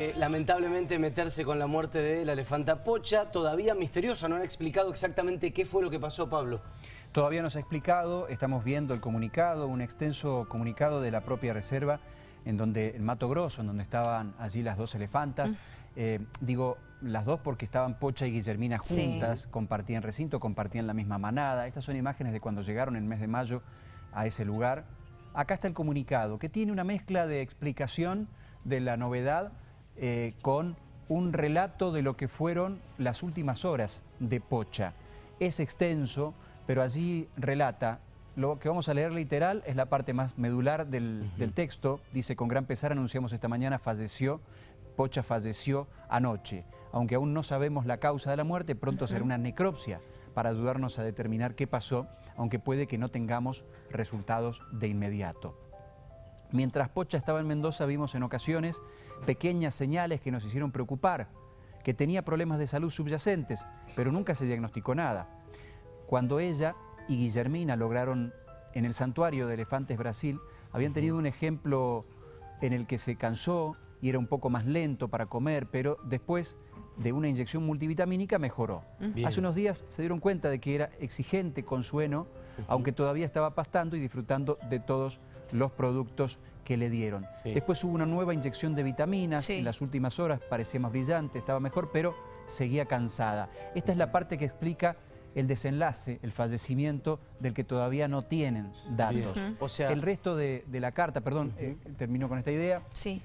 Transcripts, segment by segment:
Eh, lamentablemente meterse con la muerte de la elefanta Pocha, todavía misteriosa, no han explicado exactamente qué fue lo que pasó, Pablo. Todavía no se ha explicado, estamos viendo el comunicado, un extenso comunicado de la propia reserva, en donde el Mato Grosso, en donde estaban allí las dos elefantas, eh, digo las dos porque estaban Pocha y Guillermina juntas, compartían recinto, compartían la misma manada, estas son imágenes de cuando llegaron en el mes de mayo a ese lugar. Acá está el comunicado, que tiene una mezcla de explicación de la novedad, eh, con un relato de lo que fueron las últimas horas de Pocha. Es extenso, pero allí relata, lo que vamos a leer literal es la parte más medular del, del texto. Dice, con gran pesar anunciamos esta mañana, falleció, Pocha falleció anoche. Aunque aún no sabemos la causa de la muerte, pronto será una necropsia para ayudarnos a determinar qué pasó, aunque puede que no tengamos resultados de inmediato. Mientras Pocha estaba en Mendoza vimos en ocasiones pequeñas señales que nos hicieron preocupar, que tenía problemas de salud subyacentes, pero nunca se diagnosticó nada. Cuando ella y Guillermina lograron en el santuario de Elefantes Brasil, habían tenido un ejemplo en el que se cansó y era un poco más lento para comer, pero después de una inyección multivitamínica mejoró. Hace unos días se dieron cuenta de que era exigente con su heno, aunque todavía estaba pastando y disfrutando de todos los productos que le dieron. Después hubo una nueva inyección de vitaminas, en las últimas horas parecía más brillante, estaba mejor, pero seguía cansada. Esta es la parte que explica el desenlace, el fallecimiento del que todavía no tienen datos. o sea... El resto de, la carta, perdón, eh, termino con esta idea, sí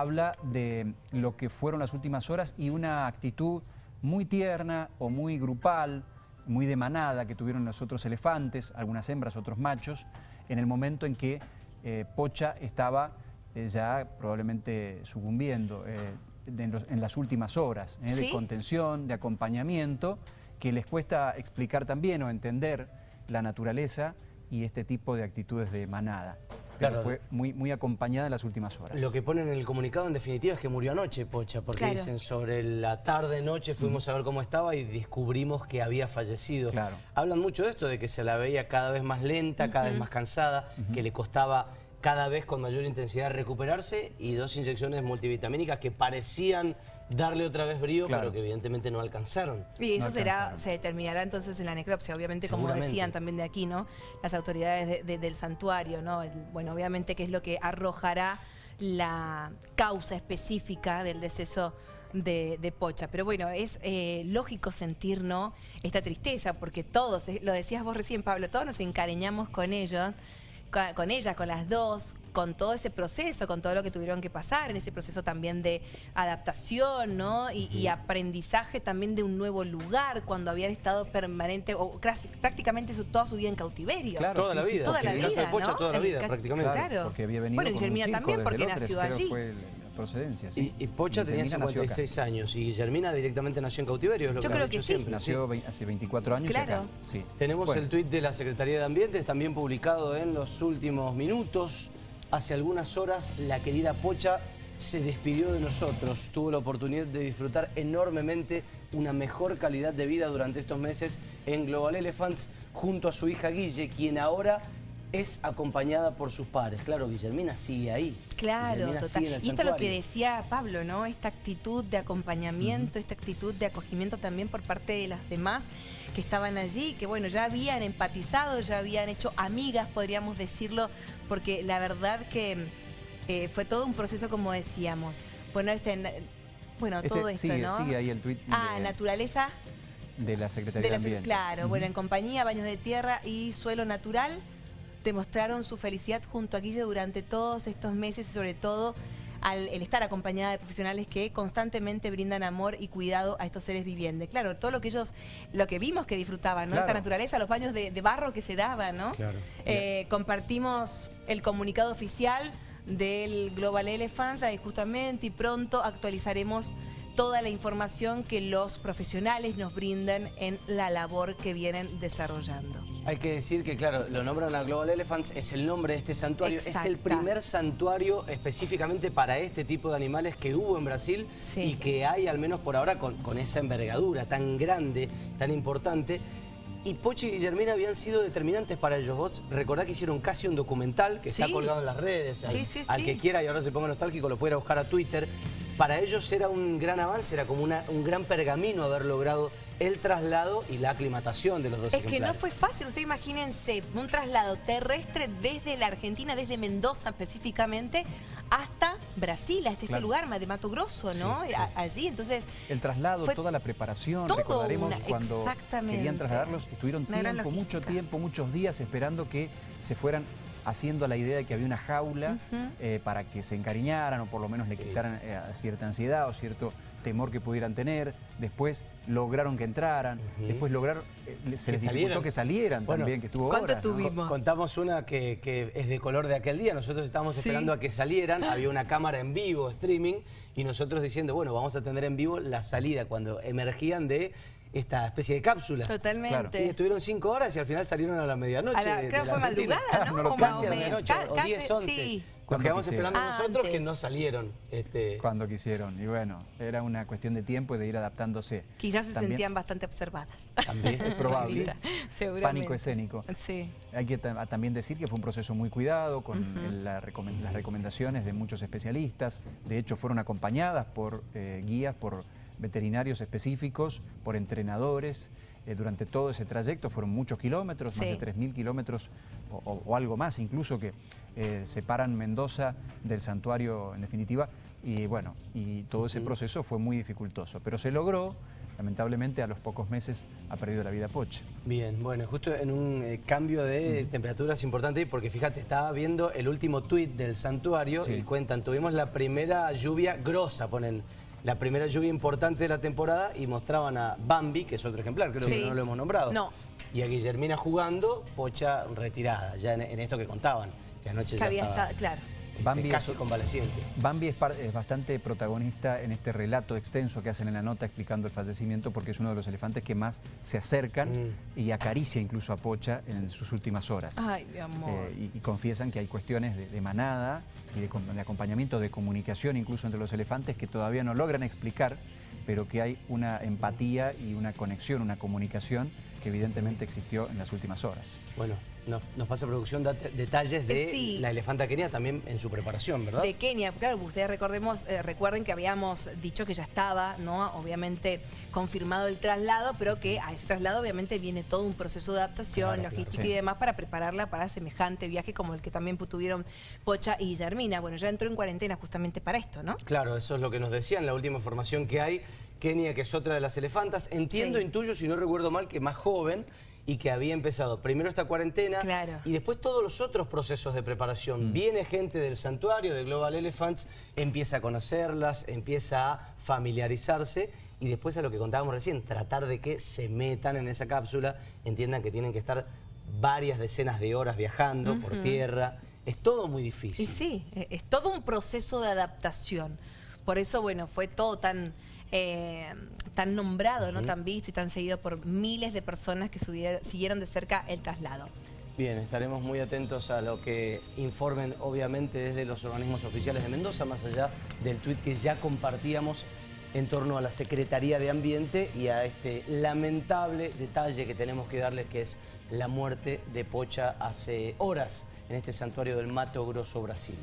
habla de lo que fueron las últimas horas y una actitud muy tierna o muy grupal, muy de manada que tuvieron los otros elefantes, algunas hembras, otros machos, en el momento en que eh, Pocha estaba eh, ya probablemente sucumbiendo eh, en, las últimas horas de contención, de acompañamiento, que les cuesta explicar también o entender la naturaleza y este tipo de actitudes de manada. Claro. fue muy, muy acompañada en las últimas horas. Lo que ponen en el comunicado en definitiva es que murió anoche, Pocha, porque dicen sobre la tarde-noche fuimos a ver cómo estaba y descubrimos que había fallecido. Claro. Hablan mucho de esto, de que se la veía cada vez más lenta, cada vez más cansada, que le costaba cada vez con mayor intensidad recuperarse y dos inyecciones multivitamínicas que parecían darle otra vez brío, pero que evidentemente no alcanzaron. Y eso será, se determinará entonces en la necropsia, obviamente como decían también de aquí, ¿no? Las autoridades del santuario, ¿no? bueno, obviamente que es lo que arrojará la causa específica del deceso de, Pocha. Pero bueno, es eh, lógico sentir ¿no? esta tristeza, porque todos, eh, lo decías vos recién, Pablo, todos nos encariñamos con ellos, con ellas, con las dos, con todo ese proceso, con todo lo que tuvieron que pasar, en ese proceso también de adaptación, ¿no? Y, aprendizaje también de un nuevo lugar, cuando habían estado permanente, o prácticamente toda su vida en cautiverio. Claro, toda la vida. Toda la vida, ¿no? Toda la vida, prácticamente. Claro, porque había venido Bueno, Guillermina también, porque nació allí. procedencia, sí. Y, Pocha tenía 56 años y Guillermina directamente nació en cautiverio, es lo Yo que creo que siempre. Nació hace 24 años claro. Sí. Tenemos el tuit de la Secretaría de Ambiente, también publicado en los últimos minutos. Hace algunas horas la querida Pocha se despidió de nosotros. Tuvo la oportunidad de disfrutar enormemente una mejor calidad de vida durante estos meses en Global Elephants junto a su hija Guille, quien ahora es acompañada por sus padres. Claro, Guillermina sigue ahí. Claro, total. y esto es lo que decía Pablo, ¿no? Esta actitud de acompañamiento, esta actitud de acogimiento también por parte de las demás que estaban allí, que bueno, ya habían empatizado, ya habían hecho amigas, podríamos decirlo, porque la verdad que eh, fue todo un proceso, como decíamos. Bueno, este, bueno este todo esto, ¿no? Sigue ahí el. Ah, naturaleza. De la Secretaría de, Ambiente. Claro, bueno, en compañía, baños de tierra y suelo natural demostraron su felicidad junto a Guille durante todos estos meses y sobre todo al el estar acompañada de profesionales que constantemente brindan amor y cuidado a estos seres vivientes. Claro, todo lo que ellos, lo que vimos que disfrutaban, ¿no? Esta naturaleza, los baños de, barro que se daban, ¿no? Eh, compartimos el comunicado oficial del Global Elephants y justamente y pronto actualizaremos toda la información que los profesionales nos brindan en la labor que vienen desarrollando. Hay que decir que, claro, lo nombran a Global Elephants, es el nombre de este santuario. Es el primer santuario específicamente para este tipo de animales que hubo en Brasil y que hay, al menos por ahora, con, esa envergadura tan grande, tan importante. Y Pochi y Guillermina habían sido determinantes para ellos. Vos recordá que hicieron casi un documental que está colgado en las redes. Al, al que quiera y ahora se ponga nostálgico lo pudiera buscar a Twitter para ellos era un gran avance, era como un gran pergamino haber logrado el traslado y la aclimatación de los dos Es que no fue fácil, ustedes imagínense un traslado terrestre desde la Argentina, desde Mendoza específicamente, hasta Brasil, hasta este lugar, de Mato Grosso, ¿no? Allí, entonces... El traslado, toda la preparación, recordaremos cuando querían trasladarlos, estuvieron tiempo, mucho tiempo, muchos días esperando que se fueran haciendo la idea de que había una jaula eh, para que se encariñaran o por lo menos le quitaran eh, cierta ansiedad o cierto temor que pudieran tener, después lograron que entraran, después lograron, eh, se les dificultó que salieran también, que estuvo ¿Cuánto tuvimos? Contamos una que, es de color de aquel día, nosotros estábamos esperando a que salieran, había una cámara en vivo, streaming, y nosotros diciendo, bueno, vamos a tener en vivo la salida cuando emergían de esta especie de cápsula. Totalmente. Y estuvieron cinco horas y al final salieron a la medianoche. creo que fue madrugada, ¿no? no casi a la medianoche, o 10, 11. Sí. Nos quedamos esperando ah, nosotros que no salieron. Este... Cuando quisieron. Y bueno, era una cuestión de tiempo y de ir adaptándose. Quizás se sentían bastante observadas. También, es probable. Pánico escénico. Sí. Hay que también decir que fue un proceso muy cuidado, con las recomendaciones de muchos especialistas. De hecho, fueron acompañadas por eh, guías, por veterinarios específicos, por entrenadores. Eh, durante todo ese trayecto fueron muchos kilómetros, más de 3.000 kilómetros o, algo más incluso que eh, separan Mendoza del santuario en definitiva. Y bueno, y todo ese proceso fue muy dificultoso, pero se logró. Lamentablemente a los pocos meses ha perdido la vida Poche. Bien, bueno, justo en un eh, cambio de temperaturas importante, porque fíjate, estaba viendo el último tuit del santuario y cuentan, tuvimos la primera lluvia grosa, ponen la primera lluvia importante de la temporada y mostraban a Bambi, que es otro ejemplar, creo que no lo hemos nombrado. No. Y a Guillermina jugando, Pocha retirada, ya en, esto que contaban, que anoche ya había estaba... claro. Este, Bambi casi convaleciente. Bambi es, bastante protagonista en este relato extenso que hacen en la nota explicando el fallecimiento porque es uno de los elefantes que más se acercan mm. y acaricia incluso a Pocha en sus últimas horas. Ay, mi amor. Eh, y, confiesan que hay cuestiones de, manada y de, de acompañamiento, de comunicación incluso entre los elefantes que todavía no logran explicar, pero que hay una empatía y una conexión, una comunicación que evidentemente existió en las últimas horas. Bueno, nos, pasa producción detalles de la elefanta Kenia también en su preparación, ¿verdad? De Kenia, claro, ustedes recordemos, eh, recuerden que habíamos dicho que ya estaba, ¿no? Obviamente confirmado el traslado, pero que a ese traslado obviamente viene todo un proceso de adaptación, logística y demás para prepararla para semejante viaje como el que también tuvieron Pocha y Guillermina. Bueno, ya entró en cuarentena justamente para esto, ¿no? Claro, eso es lo que nos decían, la última información que hay. Kenia, que es otra de las elefantas, entiendo, intuyo, si no recuerdo mal, que más joven, y que había empezado primero esta cuarentena y después todos los otros procesos de preparación. Mm. Viene gente del santuario, de Global Elephants, empieza a conocerlas, empieza a familiarizarse y después a lo que contábamos recién, tratar de que se metan en esa cápsula, entiendan que tienen que estar varias decenas de horas viajando por tierra. Es todo muy difícil. Y sí, e, es todo un proceso de adaptación. Por eso, bueno, fue todo tan eh, tan nombrado, ¿no? tan visto y tan seguido por miles de personas que siguieron de cerca el traslado. Bien, estaremos muy atentos a lo que informen, obviamente, desde los organismos oficiales de Mendoza, más allá del tuit que ya compartíamos en torno a la Secretaría de Ambiente y a este lamentable detalle que tenemos que darles, que es la muerte de Pocha hace horas en este santuario del Mato Grosso, Brasil.